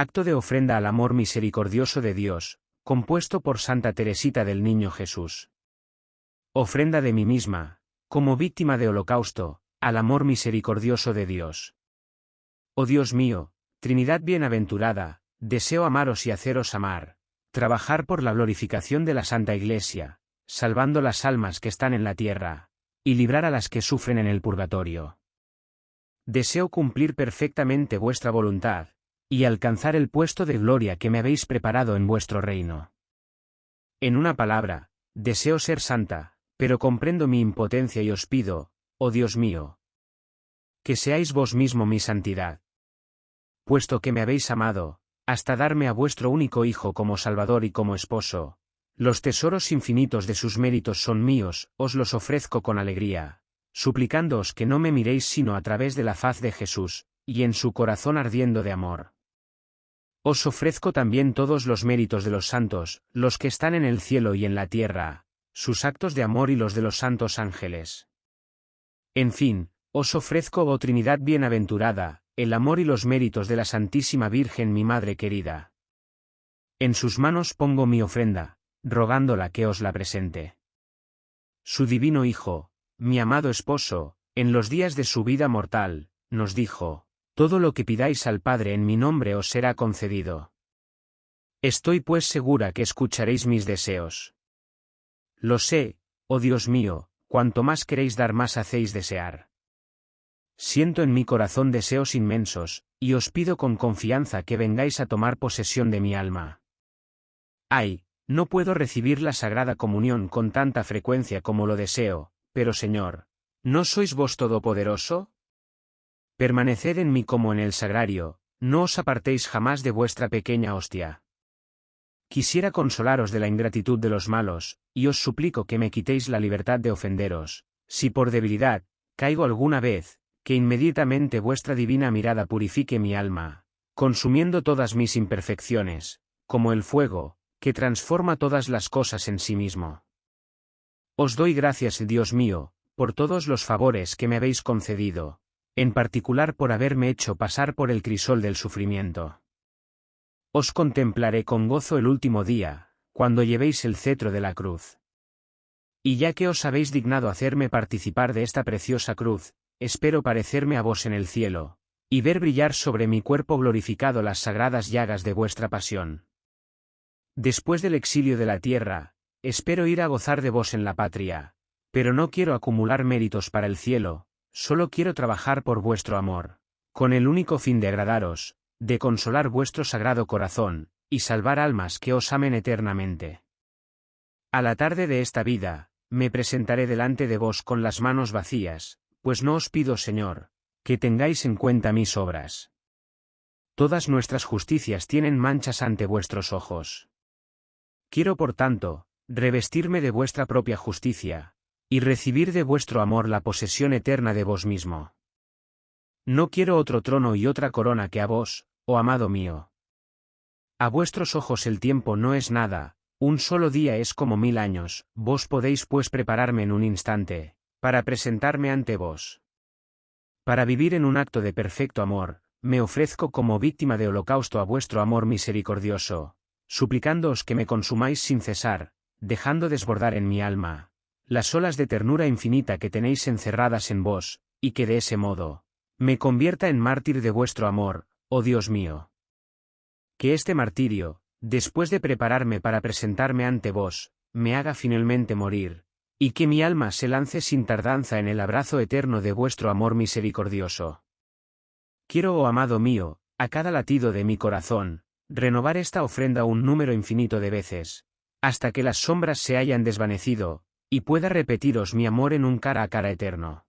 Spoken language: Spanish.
Acto de ofrenda al amor misericordioso de Dios, compuesto por Santa Teresita del Niño Jesús. Ofrenda de mí misma, como víctima de holocausto, al amor misericordioso de Dios. Oh Dios mío, Trinidad bienaventurada, deseo amaros y haceros amar, trabajar por la glorificación de la Santa Iglesia, salvando las almas que están en la tierra, y librar a las que sufren en el purgatorio. Deseo cumplir perfectamente vuestra voluntad, y alcanzar el puesto de gloria que me habéis preparado en vuestro reino. En una palabra, deseo ser santa, pero comprendo mi impotencia y os pido, oh Dios mío, que seáis vos mismo mi santidad. Puesto que me habéis amado, hasta darme a vuestro único Hijo como Salvador y como esposo, los tesoros infinitos de sus méritos son míos, os los ofrezco con alegría, suplicándoos que no me miréis sino a través de la faz de Jesús, y en su corazón ardiendo de amor. Os ofrezco también todos los méritos de los santos, los que están en el cielo y en la tierra, sus actos de amor y los de los santos ángeles. En fin, os ofrezco, oh Trinidad bienaventurada, el amor y los méritos de la Santísima Virgen mi Madre querida. En sus manos pongo mi ofrenda, rogándola que os la presente. Su divino Hijo, mi amado esposo, en los días de su vida mortal, nos dijo, Todo lo que pidáis al Padre en mi nombre os será concedido. Estoy pues segura que escucharéis mis deseos. Lo sé, oh Dios mío, cuanto más queréis dar más hacéis desear. Siento en mi corazón deseos inmensos, y os pido con confianza que vengáis a tomar posesión de mi alma. Ay, no puedo recibir la Sagrada Comunión con tanta frecuencia como lo deseo, pero Señor, ¿no sois vos todopoderoso? Permaneced en mí como en el sagrario, no os apartéis jamás de vuestra pequeña hostia. Quisiera consolaros de la ingratitud de los malos, y os suplico que me quitéis la libertad de ofenderos, si por debilidad, caigo alguna vez, que inmediatamente vuestra divina mirada purifique mi alma, consumiendo todas mis imperfecciones, como el fuego, que transforma todas las cosas en sí mismo. Os doy gracias, Dios mío, por todos los favores que me habéis concedido, en particular por haberme hecho pasar por el crisol del sufrimiento. Os contemplaré con gozo el último día, cuando llevéis el cetro de la cruz. Y ya que os habéis dignado hacerme participar de esta preciosa cruz, espero parecerme a vos en el cielo, y ver brillar sobre mi cuerpo glorificado las sagradas llagas de vuestra pasión. Después del exilio de la tierra, espero ir a gozar de vos en la patria, pero no quiero acumular méritos para el cielo, solo quiero trabajar por vuestro amor, con el único fin de agradaros, de consolar vuestro sagrado corazón, y salvar almas que os amen eternamente. A la tarde de esta vida, me presentaré delante de vos con las manos vacías, pues no os pido, Señor, que tengáis en cuenta mis obras. Todas nuestras justicias tienen manchas ante vuestros ojos. Quiero, por tanto, revestirme de vuestra propia justicia, y recibir de vuestro amor la posesión eterna de vos mismo. No quiero otro trono y otra corona que a vos, oh amado mío. A vuestros ojos el tiempo no es nada, un solo día es como mil años, vos podéis pues prepararme en un instante, para presentarme ante vos. Para vivir en un acto de perfecto amor, me ofrezco como víctima de holocausto a vuestro amor misericordioso, suplicándoos que me consumáis sin cesar, dejando desbordar en mi alma las olas de ternura infinita que tenéis encerradas en vos, y que de ese modo, me convierta en mártir de vuestro amor, oh Dios mío. Que este martirio, después de prepararme para presentarme ante vos, me haga finalmente morir, y que mi alma se lance sin tardanza en el abrazo eterno de vuestro amor misericordioso. Quiero, oh amado mío, a cada latido de mi corazón, renovar esta ofrenda un número infinito de veces, hasta que las sombras se hayan desvanecido, y pueda repetiros mi amor en un cara a cara eterno.